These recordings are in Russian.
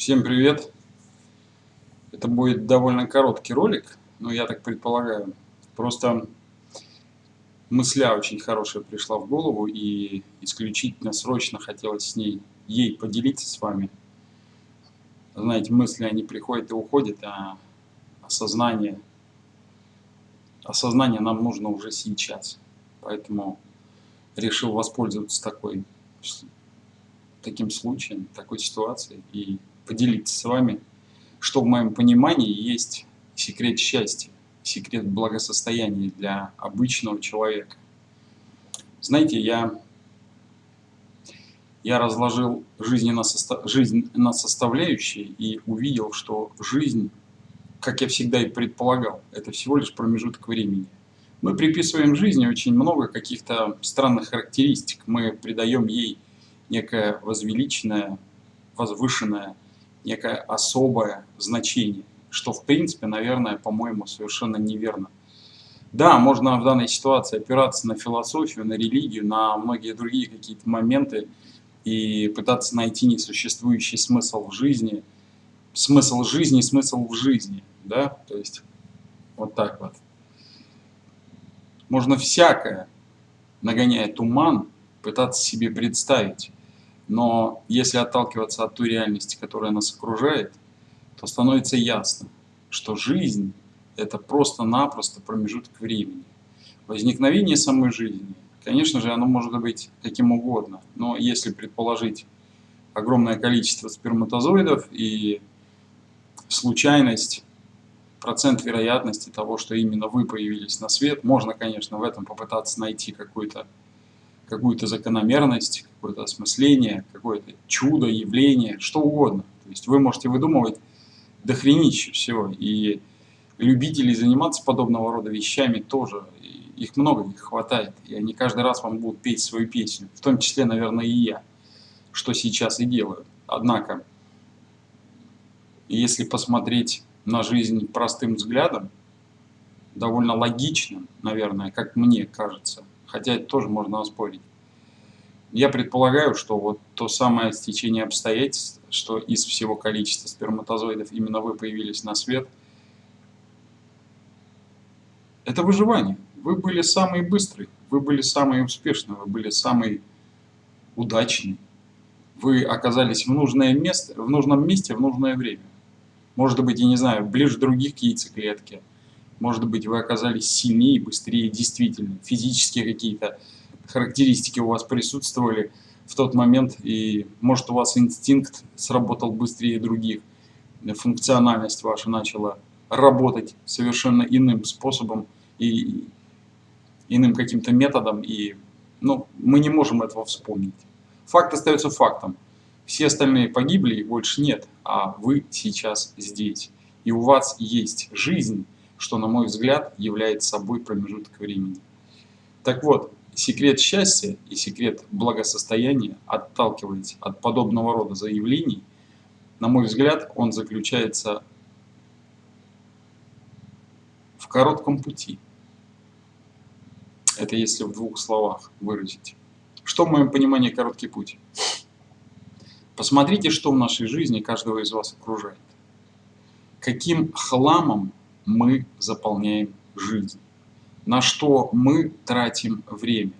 Всем привет! Это будет довольно короткий ролик, но я так предполагаю. Просто мысля очень хорошая пришла в голову и исключительно срочно хотелось с ней, ей поделиться с вами. Знаете, мысли они приходят и уходят, а осознание, осознание нам нужно уже сейчас. Поэтому решил воспользоваться такой, таким случаем, такой ситуацией и поделиться с вами, что в моем понимании есть секрет счастья, секрет благосостояния для обычного человека. Знаете, я, я разложил жизнь на, состав, жизнь на составляющие и увидел, что жизнь, как я всегда и предполагал, это всего лишь промежуток времени. Мы приписываем жизни очень много каких-то странных характеристик. Мы придаем ей некое возвеличенное, возвышенное некое особое значение, что в принципе, наверное, по-моему, совершенно неверно. Да, можно в данной ситуации опираться на философию, на религию, на многие другие какие-то моменты и пытаться найти несуществующий смысл в жизни, смысл жизни, смысл в жизни, да, то есть вот так вот. Можно всякое, нагоняя туман, пытаться себе представить, но если отталкиваться от той реальности, которая нас окружает, то становится ясно, что жизнь – это просто-напросто промежуток времени. Возникновение самой жизни, конечно же, оно может быть каким угодно, но если предположить огромное количество сперматозоидов и случайность, процент вероятности того, что именно вы появились на свет, можно, конечно, в этом попытаться найти какую-то какую-то закономерность, какое-то осмысление, какое-то чудо, явление, что угодно. То есть вы можете выдумывать дохренище всего. И любителей заниматься подобного рода вещами тоже. Их много, их хватает. И они каждый раз вам будут петь свою песню. В том числе, наверное, и я. Что сейчас и делаю. Однако, если посмотреть на жизнь простым взглядом, довольно логичным, наверное, как мне кажется, хотя это тоже можно оспорить. Я предполагаю, что вот то самое стечение обстоятельств, что из всего количества сперматозоидов именно вы появились на свет, это выживание. Вы были самый быстрый, вы были самый успешный, вы были самый удачный. Вы оказались в, нужное место, в нужном месте в нужное время. Может быть, я не знаю, ближе других к яйцеклетке. Может быть, вы оказались сильнее, быстрее, действительно. Физические какие-то характеристики у вас присутствовали в тот момент, и может у вас инстинкт сработал быстрее других. Функциональность ваша начала работать совершенно иным способом и иным каким-то методом, и ну, мы не можем этого вспомнить. Факт остается фактом. Все остальные погибли, их больше нет, а вы сейчас здесь. И у вас есть жизнь, что, на мой взгляд, является собой промежуток времени. Так вот, секрет счастья и секрет благосостояния, отталкиваясь от подобного рода заявлений, на мой взгляд, он заключается в коротком пути. Это если в двух словах выразить. Что в моем понимании короткий путь? Посмотрите, что в нашей жизни каждого из вас окружает. Каким хламом мы заполняем жизнь, на что мы тратим время,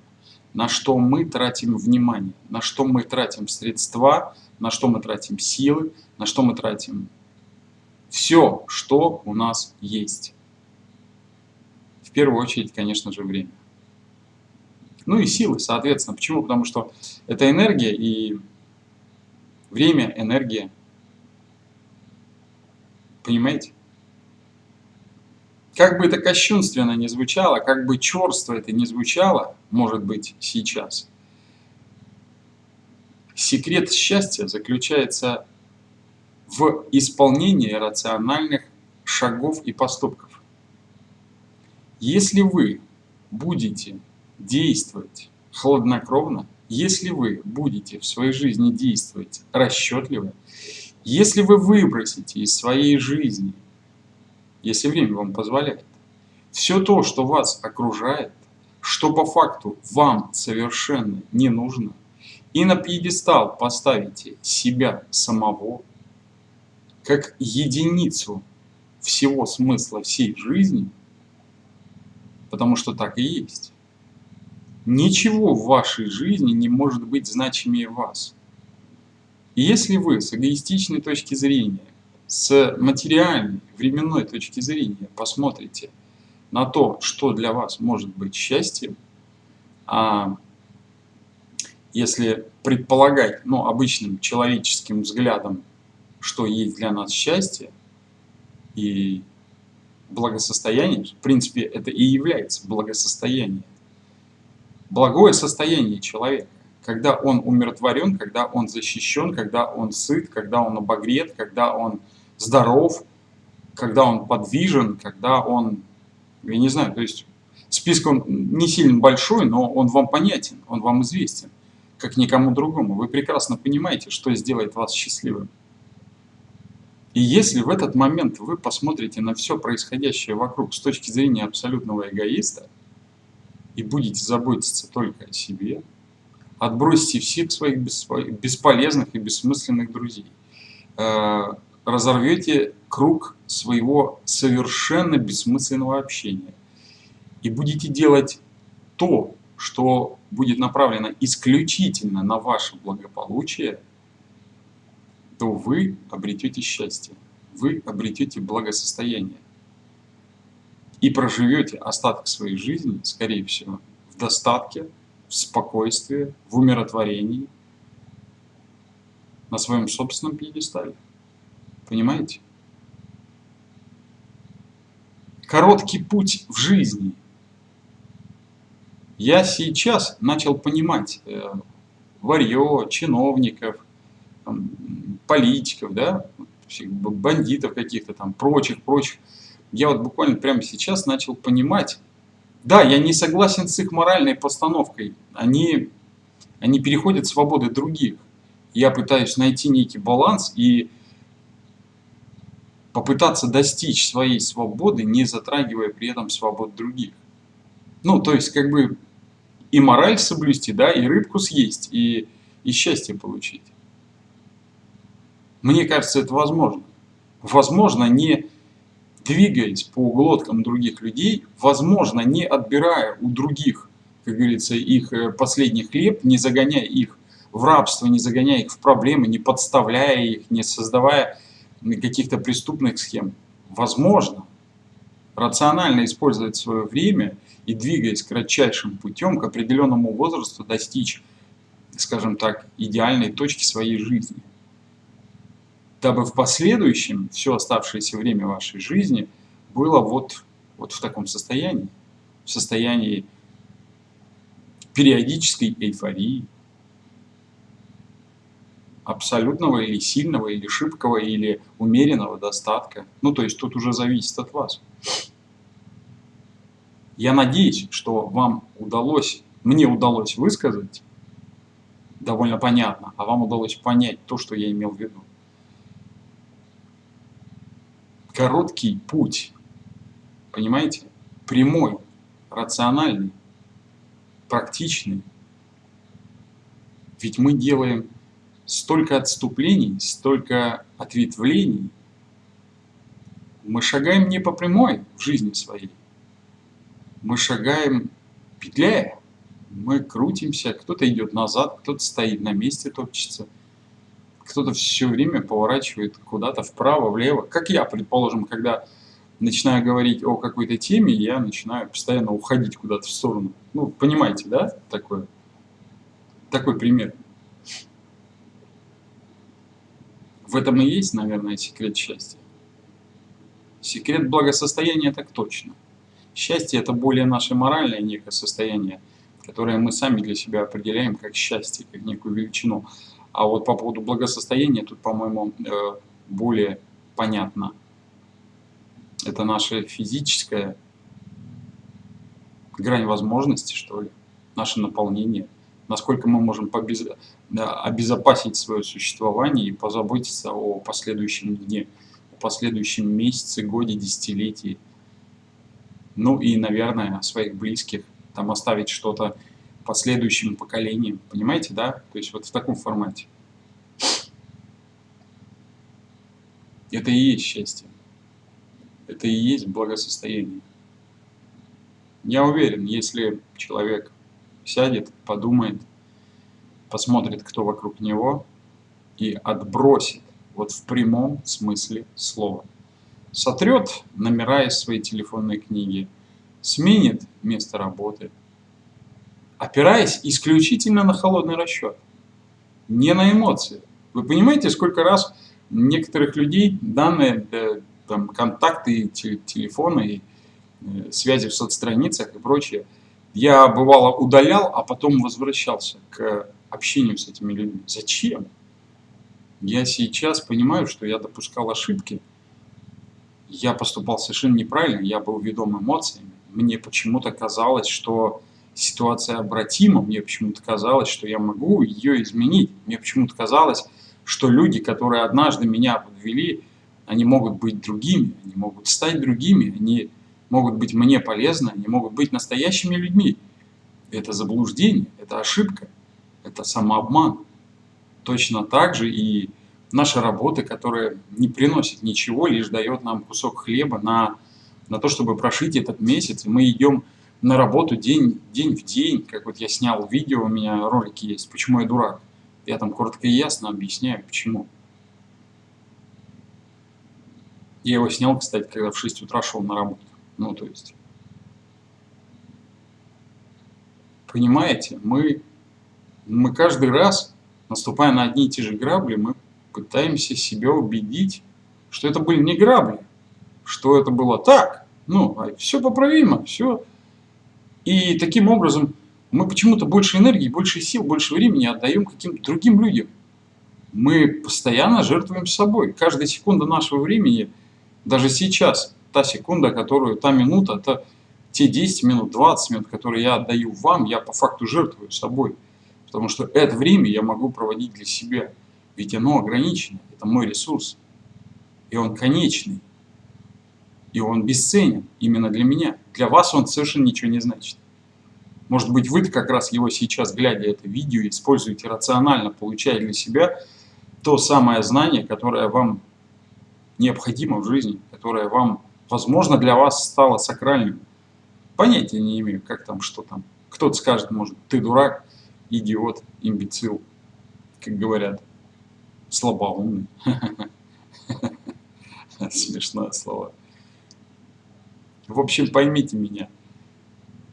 на что мы тратим внимание, на что мы тратим средства, на что мы тратим силы, на что мы тратим все, что у нас есть. В первую очередь, конечно же, время. Ну и силы, соответственно. Почему? Потому что это энергия и время, энергия. Понимаете? Как бы это кощунственно не звучало, как бы черство это не звучало, может быть, сейчас, секрет счастья заключается в исполнении рациональных шагов и поступков. Если вы будете действовать хладнокровно, если вы будете в своей жизни действовать расчетливо, если вы выбросите из своей жизни если время вам позволяет. Все то, что вас окружает, что по факту вам совершенно не нужно, и на пьедестал поставите себя самого, как единицу всего смысла всей жизни, потому что так и есть. Ничего в вашей жизни не может быть значимее вас. И если вы с эгоистичной точки зрения, с материальной, временной точки зрения посмотрите на то, что для вас может быть счастьем, а если предполагать ну, обычным человеческим взглядом, что есть для нас счастье и благосостояние, в принципе, это и является благосостояние. Благое состояние человека, когда он умиротворен, когда он защищен, когда он сыт, когда он обогрет, когда он здоров, когда он подвижен, когда он, я не знаю, то есть список он не сильно большой, но он вам понятен, он вам известен как никому другому. Вы прекрасно понимаете, что сделает вас счастливым. И если в этот момент вы посмотрите на все происходящее вокруг с точки зрения абсолютного эгоиста и будете заботиться только о себе, отбросите всех своих бесполезных и бессмысленных друзей, э, разорвете круг своего совершенно бессмысленного общения и будете делать то, что будет направлено исключительно на ваше благополучие, то вы обретете счастье, вы обретете благосостояние и проживете остаток своей жизни, скорее всего, в достатке, в спокойствии, в умиротворении, на своем собственном пьедестале. Понимаете? Короткий путь в жизни – я сейчас начал понимать э, варье, чиновников, там, политиков, да, бандитов каких-то там, прочих, прочих. Я вот буквально прямо сейчас начал понимать, да, я не согласен с их моральной постановкой, они, они переходят свободы других. Я пытаюсь найти некий баланс и попытаться достичь своей свободы, не затрагивая при этом свобод других. Ну, то есть, как бы, и мораль соблюсти, да, и рыбку съесть, и, и счастье получить. Мне кажется, это возможно. Возможно, не двигаясь по глоткам других людей, возможно, не отбирая у других, как говорится, их э, последний хлеб, не загоняя их в рабство, не загоняя их в проблемы, не подставляя их, не создавая каких-то преступных схем. Возможно, рационально использовать свое время и двигаясь кратчайшим путем к определенному возрасту достичь, скажем так, идеальной точки своей жизни. Дабы в последующем все оставшееся время вашей жизни было вот, вот в таком состоянии, в состоянии периодической эйфории, абсолютного или сильного, или шибкого, или умеренного достатка. Ну, то есть тут уже зависит от вас. Я надеюсь, что вам удалось, мне удалось высказать довольно понятно, а вам удалось понять то, что я имел в виду. Короткий путь, понимаете, прямой, рациональный, практичный. Ведь мы делаем столько отступлений, столько ответвлений. Мы шагаем не по прямой в жизни своей, мы шагаем, петляя, мы крутимся, кто-то идет назад, кто-то стоит на месте, топчется, кто-то все время поворачивает куда-то вправо, влево. Как я, предположим, когда начинаю говорить о какой-то теме, я начинаю постоянно уходить куда-то в сторону. Ну, понимаете, да, такое? Такой пример. В этом и есть, наверное, секрет счастья. Секрет благосостояния так точно. Счастье – это более наше моральное некое состояние, которое мы сами для себя определяем как счастье, как некую величину. А вот по поводу благосостояния тут, по-моему, э, более понятно. Это наше физическое грань возможности, что ли, наше наполнение, насколько мы можем побез... обезопасить свое существование и позаботиться о последующем дне, о последующем месяце, годе, десятилетии – ну и, наверное, своих близких, там оставить что-то последующим поколениям, понимаете, да? То есть вот в таком формате. Это и есть счастье. Это и есть благосостояние. Я уверен, если человек сядет, подумает, посмотрит, кто вокруг него, и отбросит, вот в прямом смысле слова, сотрет номера из своей телефонной книги, сменит место работы, опираясь исключительно на холодный расчет, не на эмоции. Вы понимаете, сколько раз некоторых людей данные, э, там, контакты, телефоны, и, э, связи в соцстраницах и прочее, я бывало удалял, а потом возвращался к общению с этими людьми. Зачем? Я сейчас понимаю, что я допускал ошибки, я поступал совершенно неправильно, я был ведом эмоциями. Мне почему-то казалось, что ситуация обратима, мне почему-то казалось, что я могу ее изменить. Мне почему-то казалось, что люди, которые однажды меня подвели, они могут быть другими, они могут стать другими, они могут быть мне полезны, они могут быть настоящими людьми. Это заблуждение, это ошибка, это самообман. Точно так же и наша работа, которая не приносит ничего, лишь дает нам кусок хлеба на, на то, чтобы прошить этот месяц. И мы идем на работу день, день в день, как вот я снял видео, у меня ролики есть, почему я дурак. Я там коротко и ясно объясняю, почему. Я его снял, кстати, когда в 6 утра шел на работу. Ну, то есть... Понимаете, мы, мы каждый раз, наступая на одни и те же грабли, мы пытаемся себя убедить, что это были не грабли, что это было так, ну, а все поправимо, все. И таким образом мы почему-то больше энергии, больше сил, больше времени отдаем каким-то другим людям. Мы постоянно жертвуем собой. Каждая секунда нашего времени, даже сейчас, та секунда, которую, та минута, это те 10 минут, 20 минут, которые я отдаю вам, я по факту жертвую собой. Потому что это время я могу проводить для себя. Ведь оно ограничено, это мой ресурс. И он конечный. И он бесценен именно для меня. Для вас он совершенно ничего не значит. Может быть, вы как раз его сейчас, глядя это видео, используете рационально, получая для себя то самое знание, которое вам необходимо в жизни, которое вам, возможно, для вас стало сакральным. Понятия не имею, как там, что там. Кто-то скажет, может, ты дурак, идиот, имбецил, как говорят слабоумный. Смешное слово. В общем, поймите меня.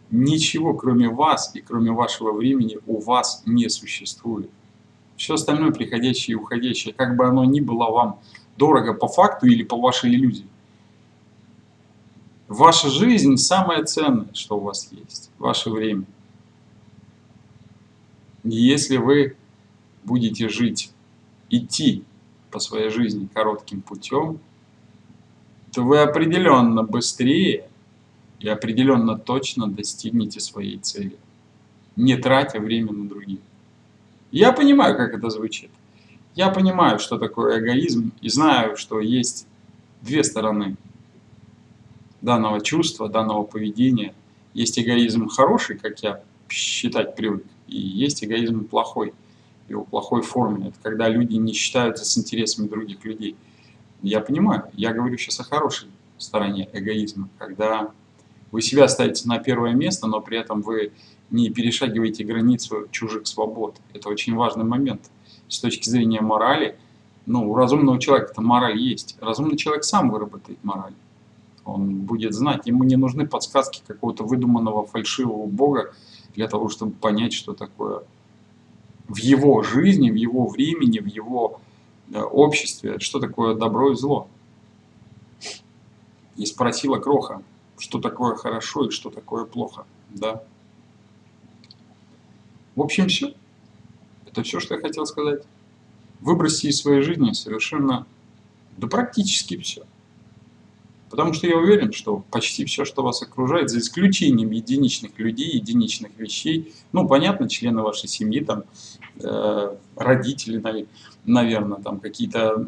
Ничего, кроме вас и кроме вашего времени, у вас не существует. Все остальное приходящее и уходящее, как бы оно ни было вам дорого по факту или по вашей иллюзии. Ваша жизнь самое ценное, что у вас есть. Ваше время. Если вы будете жить идти по своей жизни коротким путем, то вы определенно быстрее и определенно точно достигнете своей цели, не тратя время на других. Я понимаю, как это звучит. Я понимаю, что такое эгоизм, и знаю, что есть две стороны данного чувства, данного поведения. Есть эгоизм хороший, как я считать привык, и есть эгоизм плохой – его плохой форме. Это когда люди не считаются с интересами других людей. Я понимаю, я говорю сейчас о хорошей стороне эгоизма, когда вы себя ставите на первое место, но при этом вы не перешагиваете границу чужих свобод. Это очень важный момент. С точки зрения морали, ну, у разумного человека это мораль есть. Разумный человек сам выработает мораль. Он будет знать, ему не нужны подсказки какого-то выдуманного фальшивого бога для того, чтобы понять, что такое в его жизни, в его времени, в его да, обществе, что такое добро и зло. И спросила Кроха, что такое хорошо и что такое плохо. Да? В общем, все. Это все, что я хотел сказать. Выбросьте из своей жизни совершенно, да практически все. Потому что я уверен, что почти все, что вас окружает, за исключением единичных людей, единичных вещей, ну, понятно, члены вашей семьи, там, э, родители, наверное, там, какие-то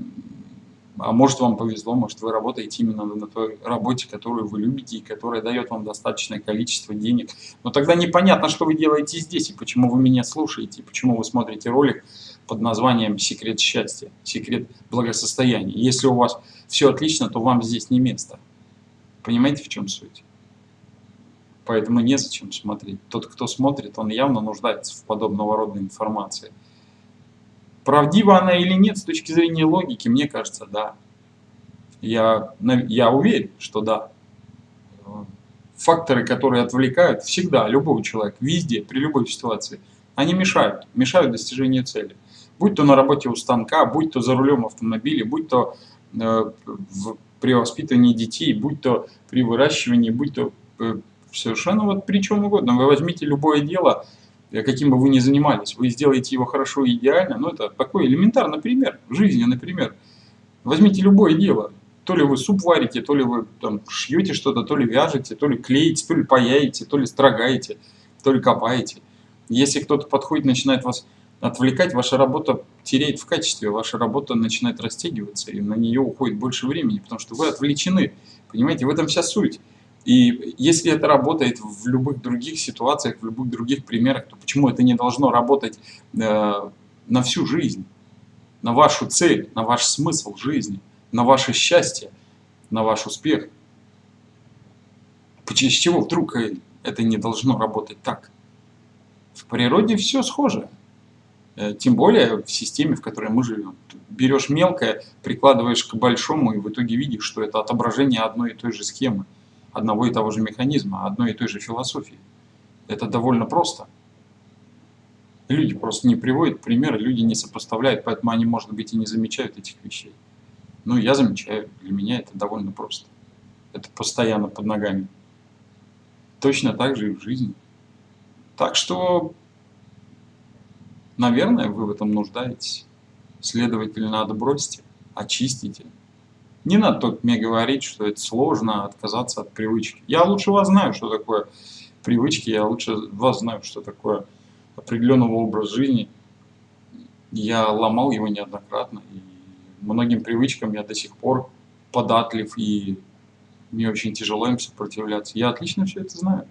А может вам повезло, может вы работаете именно на той работе, которую вы любите и которая дает вам достаточное количество денег. Но тогда непонятно, что вы делаете здесь и почему вы меня слушаете, и почему вы смотрите ролик под названием «Секрет счастья», «Секрет благосостояния». Если у вас все отлично, то вам здесь не место. Понимаете, в чем суть? Поэтому незачем смотреть. Тот, кто смотрит, он явно нуждается в подобного рода информации. Правдива она или нет с точки зрения логики, мне кажется, да. Я, я уверен, что да. Факторы, которые отвлекают, всегда, любого человека, везде, при любой ситуации, они мешают, мешают достижению цели. Будь то на работе у станка, будь то за рулем автомобиля, будь то в, при воспитании детей, будь то при выращивании, будь то э, совершенно вот при чем угодно. Вы возьмите любое дело, Э, каким бы вы ни занимались, вы сделаете его хорошо и идеально, ну это такой элементарный пример, жизни, например. Возьмите любое дело, то ли вы суп варите, то ли вы там шьете что-то, то ли вяжете, то ли клеите, то ли паяете, то ли строгаете, то ли копаете. Если кто-то подходит, начинает вас отвлекать, ваша работа теряет в качестве, ваша работа начинает растягиваться, и на нее уходит больше времени, потому что вы отвлечены. Понимаете, в этом вся суть. И если это работает в любых других ситуациях, в любых других примерах, то почему это не должно работать э, на всю жизнь, на вашу цель, на ваш смысл жизни, на ваше счастье, на ваш успех? Чего вдруг это не должно работать так? В природе все схоже. Э, тем более в системе, в которой мы живем. Берешь мелкое, прикладываешь к большому, и в итоге видишь, что это отображение одной и той же схемы одного и того же механизма, одной и той же философии. Это довольно просто. Люди просто не приводят примеры, люди не сопоставляют, поэтому они, может быть, и не замечают этих вещей. Ну, я замечаю, для меня это довольно просто. Это постоянно под ногами. Точно так же и в жизни. Так что, наверное, вы в этом нуждаетесь. Следовательно, отбросьте, очистите, не надо только мне говорить, что это сложно отказаться от привычки. Я лучше вас знаю, что такое привычки, я лучше вас знаю, что такое определенного образа жизни. Я ломал его неоднократно, и многим привычкам я до сих пор податлив, и мне очень тяжело им сопротивляться. Я отлично все это знаю.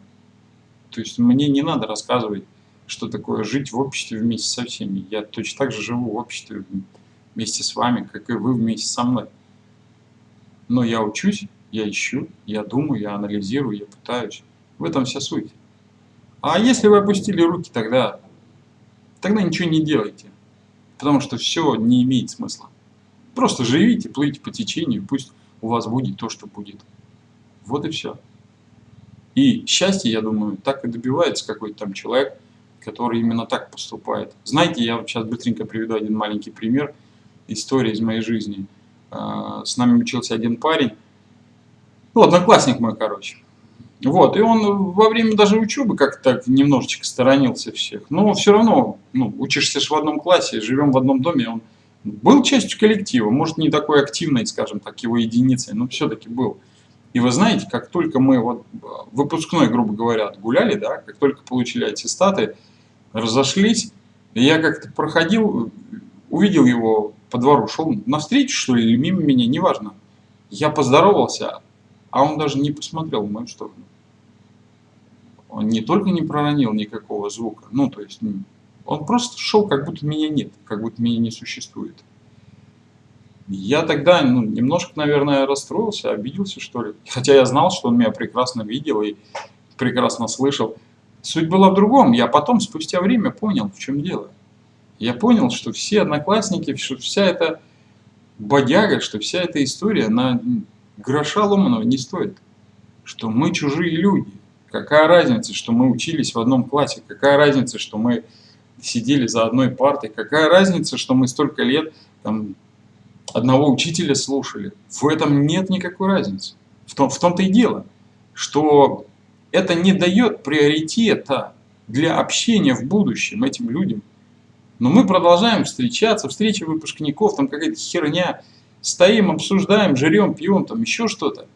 То есть мне не надо рассказывать, что такое жить в обществе вместе со всеми. Я точно так же живу в обществе вместе с вами, как и вы вместе со мной. Но я учусь, я ищу, я думаю, я анализирую, я пытаюсь. В этом вся суть. А если вы опустили руки, тогда, тогда ничего не делайте. Потому что все не имеет смысла. Просто живите, плывите по течению, пусть у вас будет то, что будет. Вот и все. И счастье, я думаю, так и добивается какой-то там человек, который именно так поступает. Знаете, я сейчас быстренько приведу один маленький пример истории из моей жизни – а, с нами учился один парень, ну, одноклассник мой, короче. Вот, и он во время даже учебы как-то так немножечко сторонился всех. Но все равно, ну, учишься же в одном классе, живем в одном доме, он был частью коллектива, может не такой активной, скажем так, его единицей, но все-таки был. И вы знаете, как только мы вот выпускной, грубо говоря, гуляли, да, как только получили аттестаты, разошлись, я как-то проходил, увидел его по двору, шел навстречу, что ли, или мимо меня, неважно. Я поздоровался, а он даже не посмотрел в мою сторону. Он не только не проронил никакого звука, ну, то есть, он просто шел, как будто меня нет, как будто меня не существует. Я тогда ну, немножко, наверное, расстроился, обиделся, что ли. Хотя я знал, что он меня прекрасно видел и прекрасно слышал. Суть была в другом. Я потом, спустя время, понял, в чем дело я понял, что все одноклассники, что вся эта бодяга, что вся эта история на гроша ломаного не стоит. Что мы чужие люди. Какая разница, что мы учились в одном классе? Какая разница, что мы сидели за одной партой? Какая разница, что мы столько лет там, одного учителя слушали? В этом нет никакой разницы. В, том, в том-то и дело, что это не дает приоритета для общения в будущем этим людям. Но мы продолжаем встречаться, встречи выпускников, там какая-то херня. Стоим, обсуждаем, жрем, пьем, там еще что-то.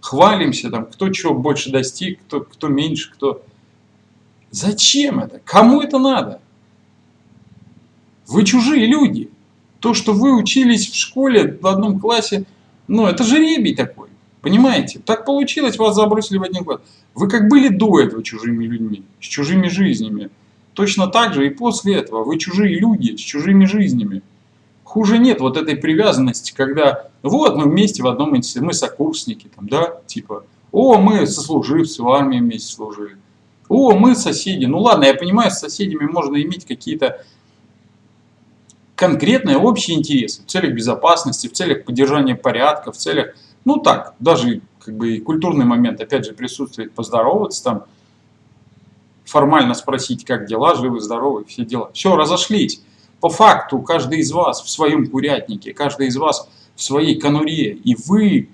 Хвалимся, там, кто чего больше достиг, кто, кто меньше, кто... Зачем это? Кому это надо? Вы чужие люди. То, что вы учились в школе в одном классе, ну это жеребий такой. Понимаете? Так получилось, вас забросили в один класс. Вы как были до этого чужими людьми, с чужими жизнями. Точно так же и после этого вы чужие люди с чужими жизнями. Хуже нет вот этой привязанности, когда вот мы вместе в одном институте, мы сокурсники, там, да, типа, о, мы сослуживцы в армии вместе служили. О, мы соседи. Ну ладно, я понимаю, с соседями можно иметь какие-то конкретные общие интересы в целях безопасности, в целях поддержания порядка, в целях, ну так, даже как бы и культурный момент, опять же, присутствует, поздороваться там, формально спросить, как дела, живы, здоровы, все дела. Все, разошлись. По факту, каждый из вас в своем курятнике, каждый из вас в своей конуре, и вы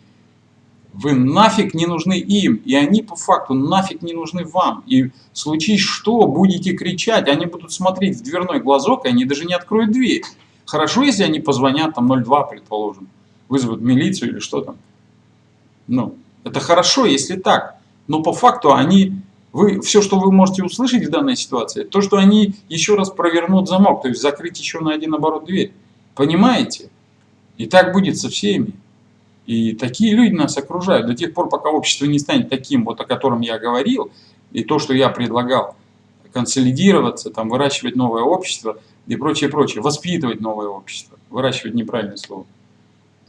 вы нафиг не нужны им, и они по факту нафиг не нужны вам. И случись что, будете кричать, они будут смотреть в дверной глазок, и они даже не откроют дверь. Хорошо, если они позвонят, там 02, предположим, вызовут милицию или что там. Ну, это хорошо, если так. Но по факту они, вы, все, что вы можете услышать в данной ситуации, то, что они еще раз провернут замок, то есть закрыть еще на один оборот дверь. Понимаете? И так будет со всеми. И такие люди нас окружают до тех пор, пока общество не станет таким, вот о котором я говорил, и то, что я предлагал, консолидироваться, там, выращивать новое общество и прочее, прочее, воспитывать новое общество, выращивать неправильное слово.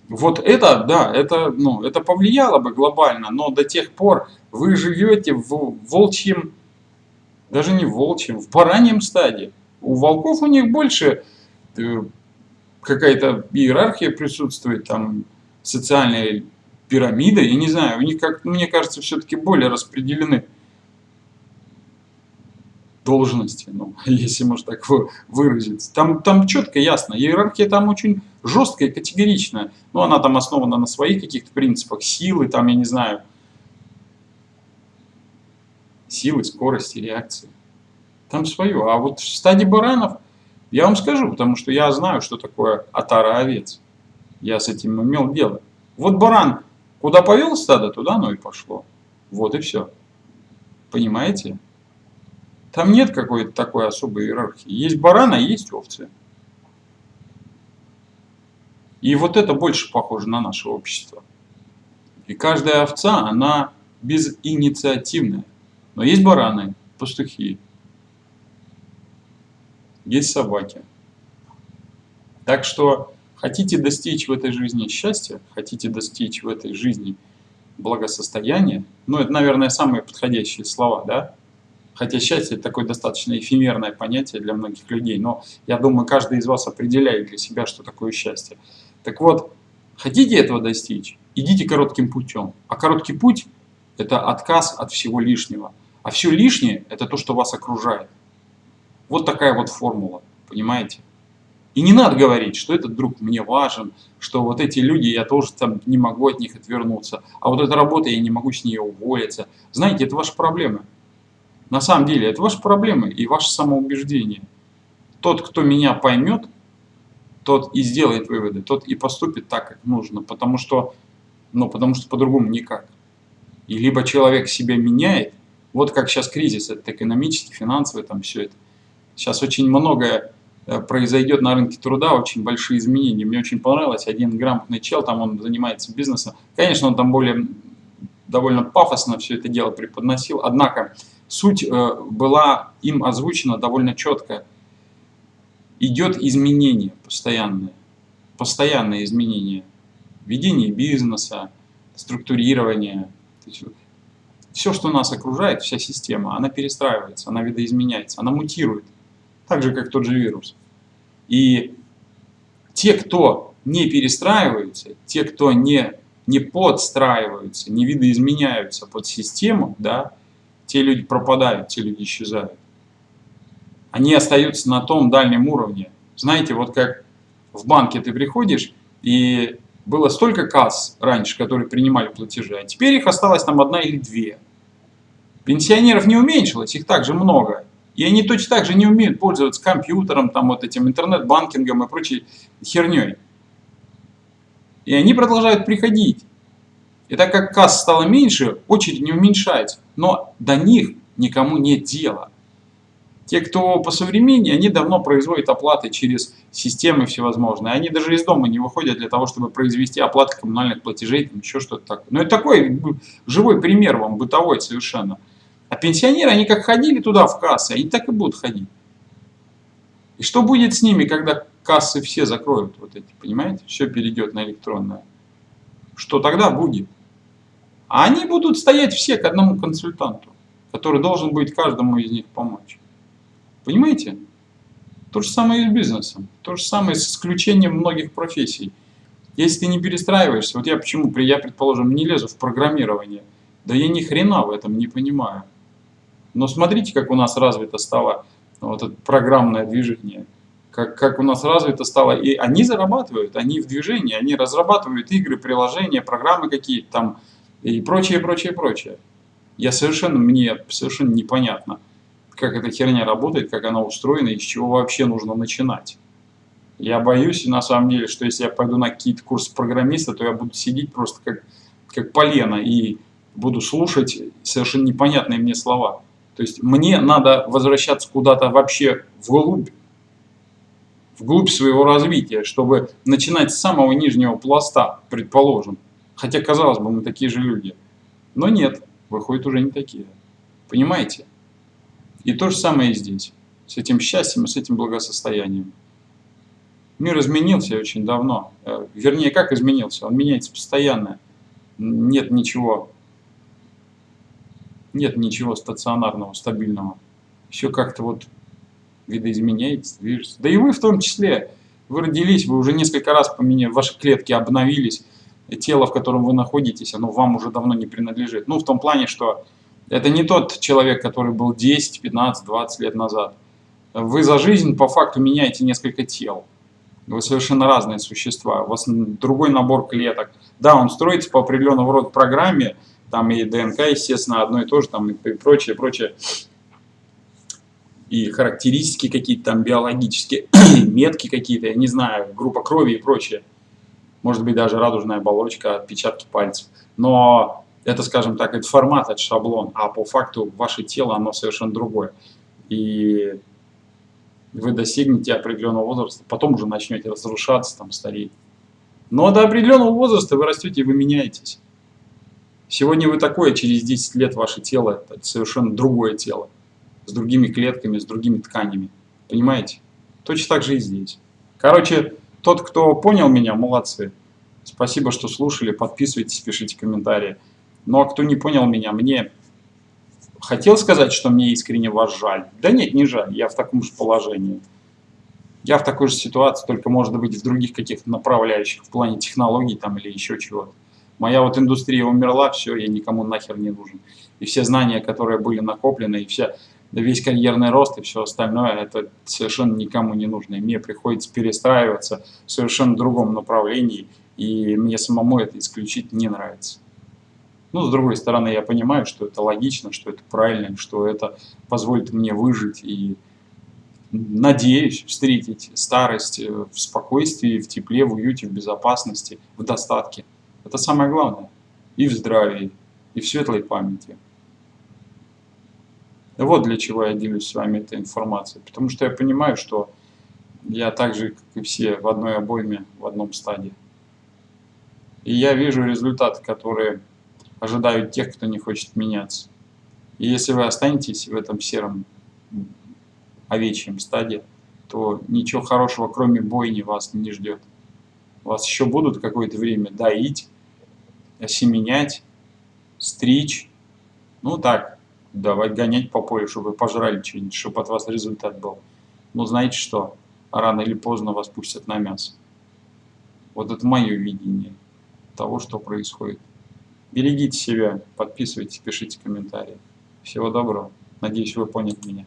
Вот это, да, это, ну, это повлияло бы глобально, но до тех пор вы живете в волчьем, даже не в волчьем, в бараньем стадии. У волков у них больше э, какая-то иерархия присутствует, там, социальная пирамида, я не знаю, у них, как мне кажется, все-таки более распределены должности, ну, если можно так выразиться. Там, там четко, ясно, иерархия там очень жесткая, категоричная. Ну, она там основана на своих каких-то принципах, силы, там, я не знаю, силы, скорости, реакции. Там свое. А вот в стадии баранов, я вам скажу, потому что я знаю, что такое отара овец. Я с этим имел дело. Вот баран куда повел стадо, туда оно и пошло. Вот и все. Понимаете? Там нет какой-то такой особой иерархии. Есть баран, а есть овцы. И вот это больше похоже на наше общество. И каждая овца, она безинициативная. Но есть бараны, пастухи, есть собаки. Так что Хотите достичь в этой жизни счастья, хотите достичь в этой жизни благосостояния, ну это, наверное, самые подходящие слова, да? Хотя счастье это такое достаточно эфемерное понятие для многих людей, но я думаю, каждый из вас определяет для себя, что такое счастье. Так вот, хотите этого достичь, идите коротким путем. А короткий путь – это отказ от всего лишнего. А все лишнее – это то, что вас окружает. Вот такая вот формула, понимаете? И не надо говорить, что этот друг мне важен, что вот эти люди, я тоже там не могу от них отвернуться, а вот эта работа, я не могу с нее уволиться. Знаете, это ваши проблемы. На самом деле, это ваши проблемы и ваше самоубеждение. Тот, кто меня поймет, тот и сделает выводы, тот и поступит так, как нужно, потому что, ну, потому что по-другому никак. И либо человек себя меняет, вот как сейчас кризис, это экономический, финансовый, там все это. Сейчас очень многое произойдет на рынке труда очень большие изменения. Мне очень понравилось, один грамотный чел, там он занимается бизнесом. Конечно, он там более довольно пафосно все это дело преподносил, однако суть э, была им озвучена довольно четко. Идет изменение постоянное, постоянное изменение. Ведение бизнеса, структурирование. Все, что нас окружает, вся система, она перестраивается, она видоизменяется, она мутирует так же, как тот же вирус. И те, кто не перестраиваются, те, кто не, не подстраиваются, не видоизменяются под систему, да, те люди пропадают, те люди исчезают. Они остаются на том дальнем уровне. Знаете, вот как в банке ты приходишь, и было столько касс раньше, которые принимали платежи, а теперь их осталось там одна или две. Пенсионеров не уменьшилось, их также много. И они точно так же не умеют пользоваться компьютером, там вот этим интернет-банкингом и прочей херней. И они продолжают приходить. И так как касс стало меньше, очередь не уменьшается. Но до них никому нет дела. Те, кто по современнее, они давно производят оплаты через системы всевозможные. Они даже из дома не выходят для того, чтобы произвести оплаты коммунальных платежей, там еще что-то такое. Но это такой живой пример вам, бытовой совершенно. А пенсионеры, они как ходили туда в кассы, они так и будут ходить. И что будет с ними, когда кассы все закроют, вот эти, понимаете? Все перейдет на электронное. Что тогда будет? А они будут стоять все к одному консультанту, который должен будет каждому из них помочь. Понимаете? То же самое и с бизнесом. То же самое с исключением многих профессий. Если ты не перестраиваешься, вот я почему, я, предположим, не лезу в программирование, да я ни хрена в этом не понимаю. Но смотрите, как у нас развито стало вот это программное движение. Как, как у нас развито стало. И они зарабатывают, они в движении, они разрабатывают игры, приложения, программы какие-то там и прочее, прочее, прочее. Я совершенно, мне совершенно непонятно как эта херня работает, как она устроена и с чего вообще нужно начинать. Я боюсь, на самом деле, что если я пойду на какие-то курсы программиста, то я буду сидеть просто как, как полено и буду слушать совершенно непонятные мне слова. То есть мне надо возвращаться куда-то вообще вглубь, вглубь своего развития, чтобы начинать с самого нижнего пласта, предположим. Хотя, казалось бы, мы такие же люди. Но нет, выходят уже не такие. Понимаете? И то же самое и здесь, с этим счастьем с этим благосостоянием. Мир изменился очень давно. Э, вернее, как изменился? Он меняется постоянно. Нет ничего, нет ничего стационарного, стабильного. Все как-то вот видоизменяется, движется. Да и вы в том числе. Вы родились, вы уже несколько раз поменяли, ваши клетки обновились. Тело, в котором вы находитесь, оно вам уже давно не принадлежит. Ну, в том плане, что это не тот человек, который был 10, 15, 20 лет назад. Вы за жизнь по факту меняете несколько тел. Вы совершенно разные существа. У вас другой набор клеток. Да, он строится по определенного рода программе, там и ДНК, естественно, одно и то же, там и прочее, прочее. И характеристики какие-то там биологические, метки какие-то, я не знаю, группа крови и прочее. Может быть, даже радужная оболочка, отпечатки пальцев. Но это, скажем так, это формат, это шаблон, а по факту ваше тело, оно совершенно другое. И вы достигнете определенного возраста, потом уже начнете разрушаться, там, стареть. Но до определенного возраста вы растете и вы меняетесь. Сегодня вы такое, через 10 лет ваше тело – это совершенно другое тело. С другими клетками, с другими тканями. Понимаете? Точно так же и здесь. Короче, тот, кто понял меня, молодцы. Спасибо, что слушали. Подписывайтесь, пишите комментарии. Ну а кто не понял меня, мне хотел сказать, что мне искренне вас жаль. Да нет, не жаль, я в таком же положении. Я в такой же ситуации, только может быть в других каких-то направляющих, в плане технологий там или еще чего-то. Моя вот индустрия умерла, все, я никому нахер не нужен. И все знания, которые были накоплены, и вся, весь карьерный рост и все остальное, это совершенно никому не нужно. И мне приходится перестраиваться в совершенно другом направлении, и мне самому это исключительно не нравится. Но, с другой стороны, я понимаю, что это логично, что это правильно, что это позволит мне выжить и, надеюсь, встретить старость э, в спокойствии, в тепле, в уюте, в безопасности, в достатке. Это самое главное. И в здравии, и в светлой памяти. Вот для чего я делюсь с вами этой информацией. Потому что я понимаю, что я так же, как и все, в одной обойме, в одном стадии. И я вижу результаты, которые ожидают тех, кто не хочет меняться. И если вы останетесь в этом сером овечьем стаде, то ничего хорошего, кроме бойни, вас не ждет. Вас еще будут какое-то время доить, осеменять, стричь. Ну так, давать гонять по полю, чтобы вы пожрали что-нибудь, чтобы от вас результат был. Но знаете что? Рано или поздно вас пустят на мясо. Вот это мое видение того, что происходит. Берегите себя, подписывайтесь, пишите комментарии. Всего доброго. Надеюсь, вы поняли меня.